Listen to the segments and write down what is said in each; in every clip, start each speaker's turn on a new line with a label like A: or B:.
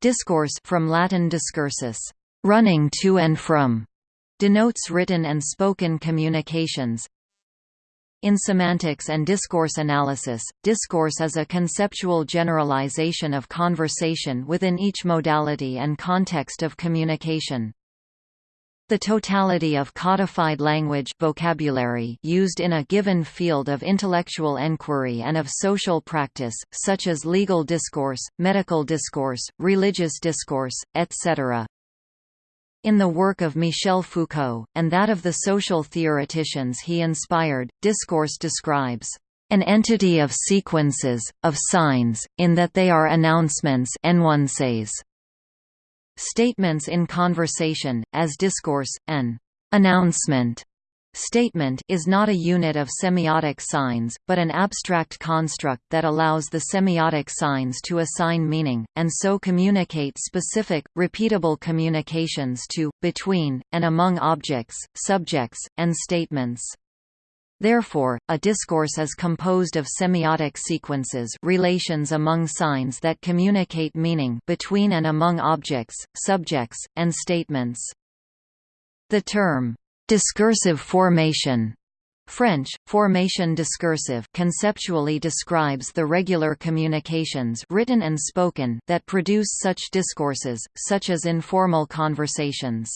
A: Discourse from Latin discursus, running to and from, denotes written and spoken communications. In semantics and discourse analysis, discourse is a conceptual generalization of conversation within each modality and context of communication. The totality of codified language vocabulary used in a given field of intellectual enquiry and of social practice, such as legal discourse, medical discourse, religious discourse, etc. In the work of Michel Foucault, and that of the social theoreticians he inspired, discourse describes an entity of sequences, of signs, in that they are announcements statements in conversation, as discourse, an announcement Statement is not a unit of semiotic signs, but an abstract construct that allows the semiotic signs to assign meaning, and so communicate specific, repeatable communications to, between, and among objects, subjects, and statements. Therefore, a discourse is composed of semiotic sequences relations among signs that communicate meaning between and among objects, subjects, and statements. The term, Discursive formation French, formation discursive conceptually describes the regular communications written and spoken that produce such discourses, such as informal conversations.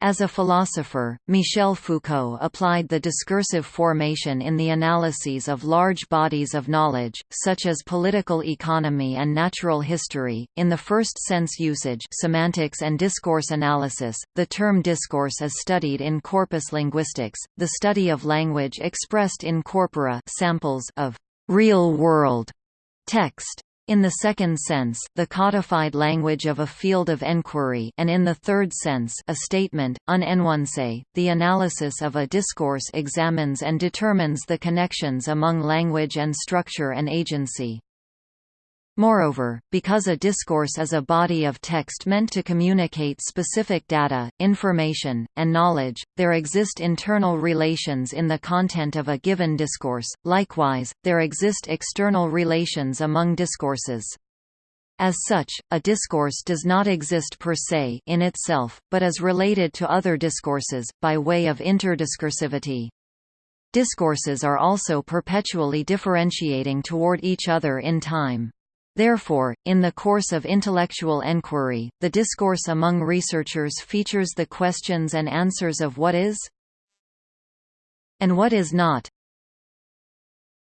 A: As a philosopher, Michel Foucault applied the discursive formation in the analyses of large bodies of knowledge, such as political economy and natural history. In the first sense usage, semantics and discourse analysis, the term discourse is studied in corpus linguistics, the study of language expressed in corpora, samples of real-world text. In the second sense, the codified language of a field of enquiry and in the third sense a statement, un the analysis of a discourse examines and determines the connections among language and structure and agency. Moreover, because a discourse is a body of text meant to communicate specific data, information, and knowledge, there exist internal relations in the content of a given discourse, likewise, there exist external relations among discourses. As such, a discourse does not exist per se in itself, but is related to other discourses, by way of interdiscursivity. Discourses are also perpetually differentiating toward each other in time. Therefore, in the course of intellectual enquiry, the discourse among researchers features the questions and answers of what is and what is not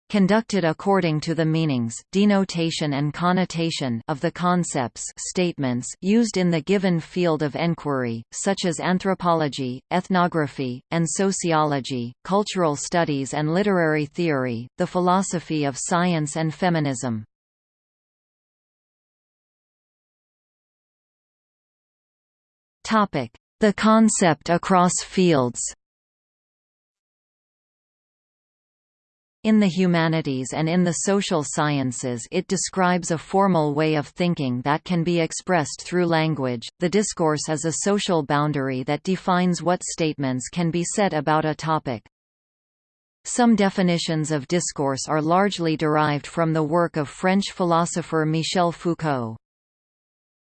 A: conducted according to the meanings denotation and connotation of the concepts statements used in the given field of enquiry, such as anthropology, ethnography, and sociology, cultural studies and literary theory, the philosophy of science and feminism. The concept across fields In the humanities and in the social sciences it describes a formal way of thinking that can be expressed through language. The discourse is a social boundary that defines what statements can be said about a topic. Some definitions of discourse are largely derived from the work of French philosopher Michel Foucault.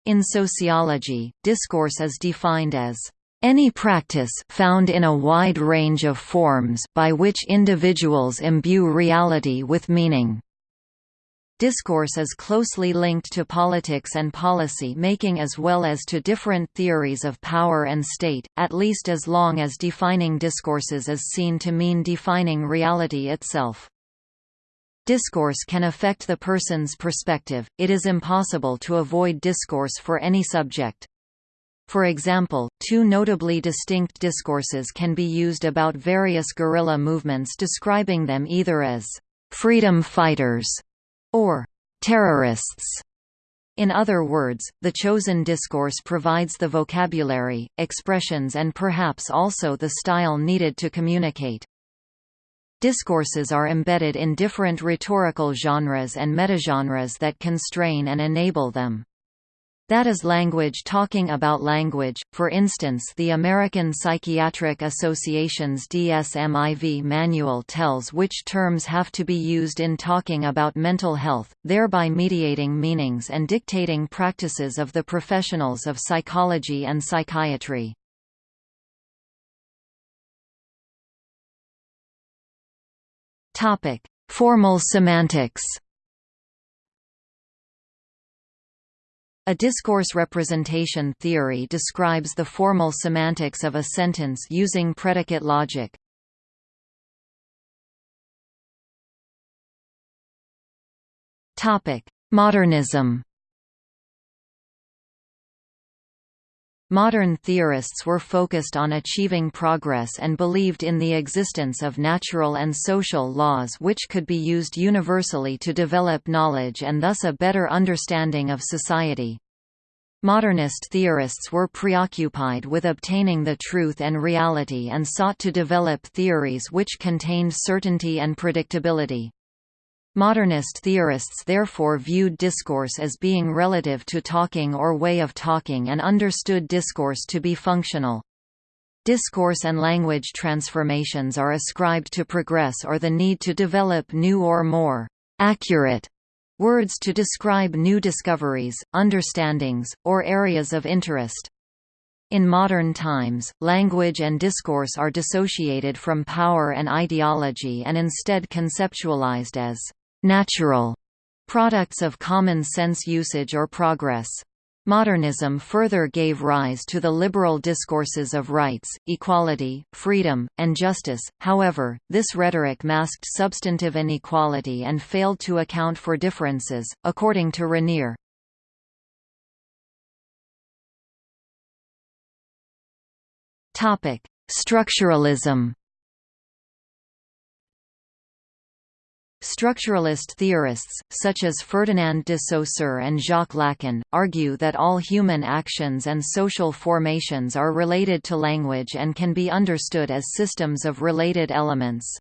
A: In sociology, discourse is defined as any practice found in a wide range of forms by which individuals imbue reality with meaning. Discourse is closely linked to politics and policy making as well as to different theories of power and state, at least as long as defining discourses is seen to mean defining reality itself. Discourse can affect the person's perspective, it is impossible to avoid discourse for any subject. For example, two notably distinct discourses can be used about various guerrilla movements describing them either as «freedom fighters» or «terrorists». In other words, the chosen discourse provides the vocabulary, expressions and perhaps also the style needed to communicate. Discourses are embedded in different rhetorical genres and metagenres that constrain and enable them. That is language talking about language, for instance the American Psychiatric Association's DSM-IV manual tells which terms have to be used in talking about mental health, thereby mediating meanings and dictating practices of the professionals of psychology and psychiatry. Formal semantics. A discourse representation theory describes the formal semantics of a sentence using predicate logic. Topic: Modernism Modern theorists were focused on achieving progress and believed in the existence of natural and social laws which could be used universally to develop knowledge and thus a better understanding of society. Modernist theorists were preoccupied with obtaining the truth and reality and sought to develop theories which contained certainty and predictability. Modernist theorists therefore viewed discourse as being relative to talking or way of talking and understood discourse to be functional. Discourse and language transformations are ascribed to progress or the need to develop new or more accurate words to describe new discoveries, understandings, or areas of interest. In modern times, language and discourse are dissociated from power and ideology and instead conceptualized as natural products of common sense usage or progress. Modernism further gave rise to the liberal discourses of rights, equality, freedom, and justice, however, this rhetoric masked substantive inequality and failed to account for differences, according to Raniere. Structuralism Structuralist theorists, such as Ferdinand de Saussure and Jacques Lacan, argue that all human actions and social formations are related to language and can be understood as systems of related elements.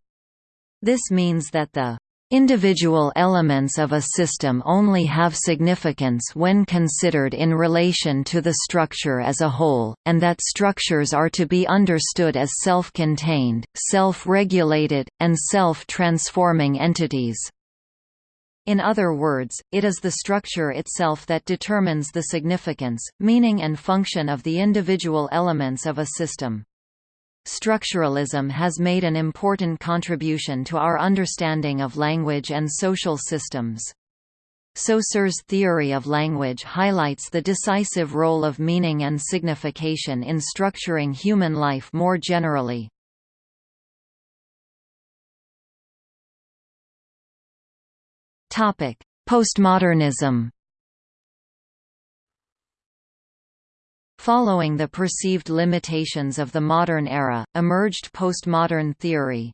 A: This means that the Individual elements of a system only have significance when considered in relation to the structure as a whole, and that structures are to be understood as self-contained, self-regulated, and self-transforming entities. In other words, it is the structure itself that determines the significance, meaning and function of the individual elements of a system. Structuralism has made an important contribution to our understanding of language and social systems. Saussure's theory of language highlights the decisive role of meaning and signification in structuring human life more generally. Postmodernism Following the perceived limitations of the modern era, emerged postmodern theory.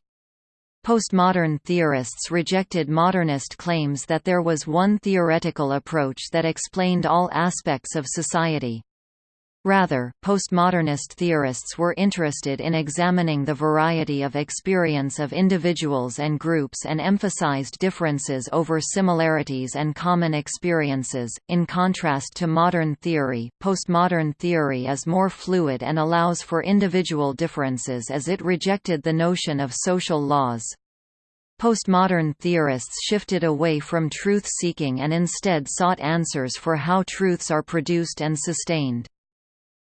A: Postmodern theorists rejected modernist claims that there was one theoretical approach that explained all aspects of society. Rather, postmodernist theorists were interested in examining the variety of experience of individuals and groups and emphasized differences over similarities and common experiences. In contrast to modern theory, postmodern theory is more fluid and allows for individual differences as it rejected the notion of social laws. Postmodern theorists shifted away from truth-seeking and instead sought answers for how truths are produced and sustained.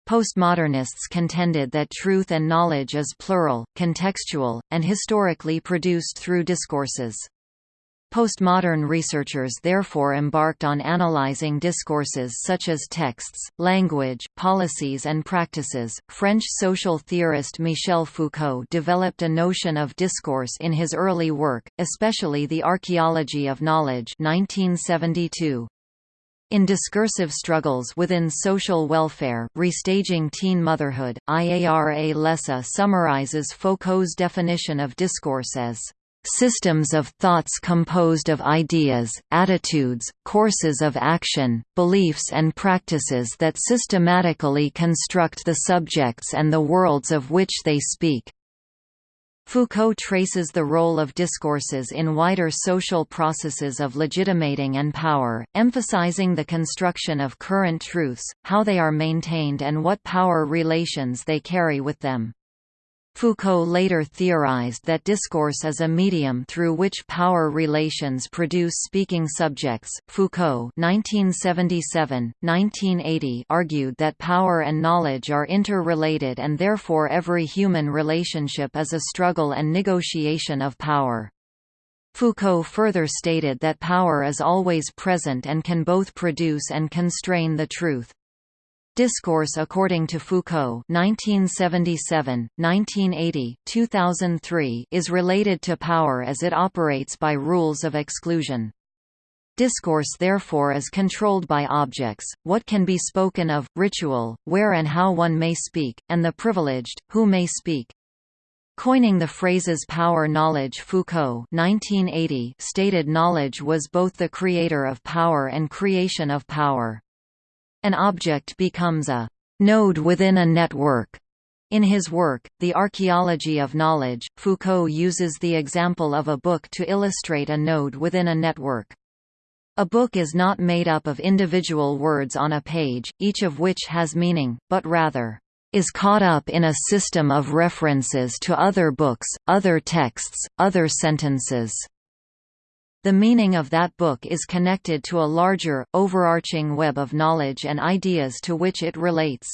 A: Postmodernists contended that truth and knowledge is plural, contextual, and historically produced through discourses. Postmodern researchers therefore embarked on analyzing discourses such as texts, language, policies and practices. French social theorist Michel Foucault developed a notion of discourse in his early work, especially The Archaeology of Knowledge 1972. In Discursive Struggles Within Social Welfare, Restaging Teen Motherhood, Iara Lessa summarizes Foucault's definition of discourse as systems of thoughts composed of ideas, attitudes, courses of action, beliefs and practices that systematically construct the subjects and the worlds of which they speak. Foucault traces the role of discourses in wider social processes of legitimating and power, emphasizing the construction of current truths, how they are maintained and what power relations they carry with them. Foucault later theorized that discourse is a medium through which power relations produce speaking subjects. Foucault (1977–1980) argued that power and knowledge are interrelated and therefore every human relationship is a struggle and negotiation of power. Foucault further stated that power is always present and can both produce and constrain the truth. Discourse according to Foucault 1977, 1980, 2003 is related to power as it operates by rules of exclusion. Discourse therefore is controlled by objects, what can be spoken of, ritual, where and how one may speak, and the privileged, who may speak. Coining the phrases power knowledge Foucault 1980 stated knowledge was both the creator of power and creation of power. An object becomes a node within a network. In his work, The Archaeology of Knowledge, Foucault uses the example of a book to illustrate a node within a network. A book is not made up of individual words on a page, each of which has meaning, but rather, is caught up in a system of references to other books, other texts, other sentences. The meaning of that book is connected to a larger, overarching web of knowledge and ideas to which it relates.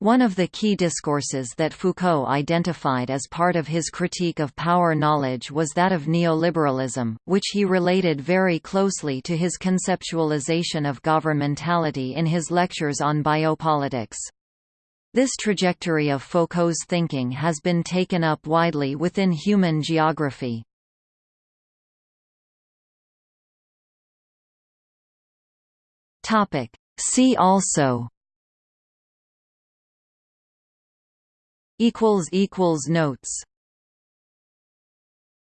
A: One of the key discourses that Foucault identified as part of his critique of power knowledge was that of neoliberalism, which he related very closely to his conceptualization of governmentality in his lectures on biopolitics. This trajectory of Foucault's thinking has been taken up widely within human geography. Topic. See also equals equals notes